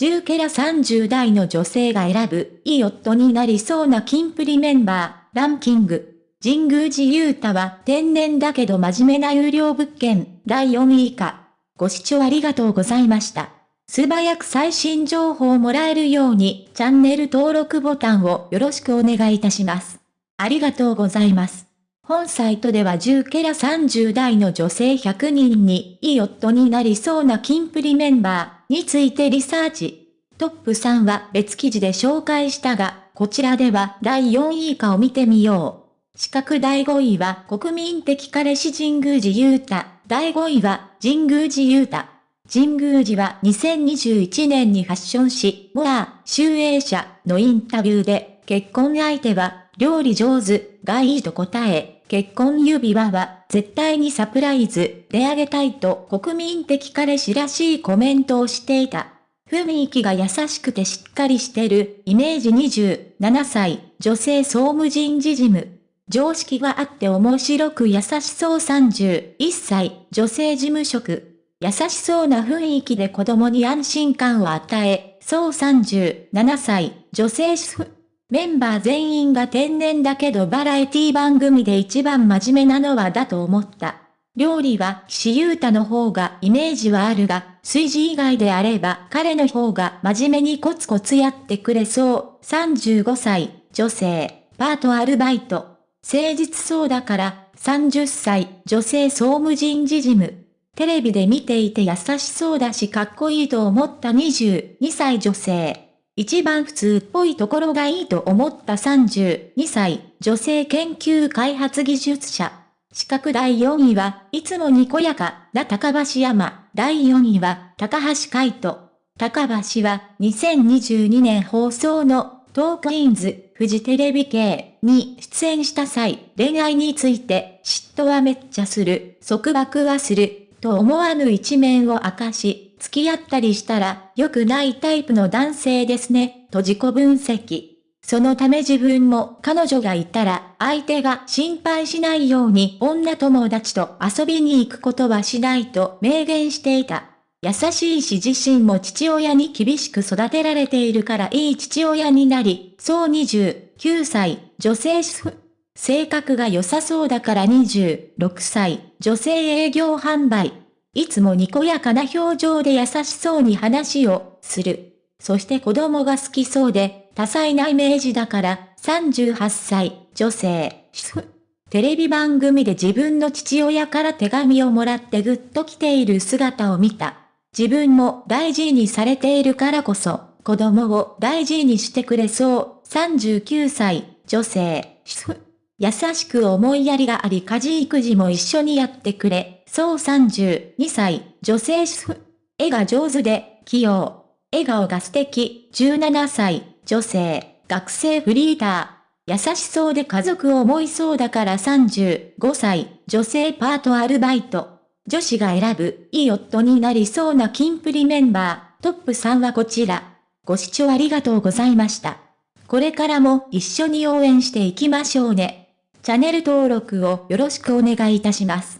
10ケラ30代の女性が選ぶ、いい夫になりそうなキンプリメンバー、ランキング。神宮寺勇太は天然だけど真面目な有料物件、第4位以下。ご視聴ありがとうございました。素早く最新情報をもらえるように、チャンネル登録ボタンをよろしくお願いいたします。ありがとうございます。本サイトでは10ケラ30代の女性100人に、いい夫になりそうなキンプリメンバーについてリサーチ。トップ3は別記事で紹介したが、こちらでは第4位以下を見てみよう。資格第5位は国民的彼氏神宮寺勇太。第5位は神宮寺勇太。神宮寺は2021年にファッション誌、モア、集英社のインタビューで、結婚相手は料理上手がいいと答え、結婚指輪は絶対にサプライズであげたいと国民的彼氏らしいコメントをしていた。雰囲気が優しくてしっかりしてるイメージ27歳女性総務人事事務。常識があって面白く優しそう31歳、女性事務職。優しそうな雰囲気で子供に安心感を与え、そう37歳、女性主婦。メンバー全員が天然だけどバラエティ番組で一番真面目なのはだと思った。料理は岸優太の方がイメージはあるが、炊事以外であれば彼の方が真面目にコツコツやってくれそう。35歳、女性、パートアルバイト。誠実そうだから、30歳、女性総務人事事務。テレビで見ていて優しそうだしかっこいいと思った22歳女性。一番普通っぽいところがいいと思った32歳、女性研究開発技術者。資格第4位はいつもにこやかな高橋山。第4位は高橋海人。高橋は2022年放送のトークインズ、フジテレビ系に出演した際、恋愛について嫉妬はめっちゃする、束縛はする、と思わぬ一面を明かし、付き合ったりしたら良くないタイプの男性ですね、と自己分析。そのため自分も彼女がいたら相手が心配しないように女友達と遊びに行くことはしないと明言していた。優しいし自身も父親に厳しく育てられているからいい父親になり、そう29歳、女性主婦。性格が良さそうだから26歳、女性営業販売。いつもにこやかな表情で優しそうに話をする。そして子供が好きそうで、多彩なイメージだから38歳、女性、テレビ番組で自分の父親から手紙をもらってぐっと来ている姿を見た。自分も大事にされているからこそ、子供を大事にしてくれそう。39歳、女性、優しく思いやりがあり家事育児も一緒にやってくれ。そう32歳、女性主婦。絵が上手で、器用。笑顔が素敵。17歳、女性、学生フリーター。優しそうで家族を思いそうだから35歳、女性パートアルバイト。女子が選ぶ、いい夫になりそうなキンプリメンバー、トップ3はこちら。ご視聴ありがとうございました。これからも一緒に応援していきましょうね。チャンネル登録をよろしくお願いいたします。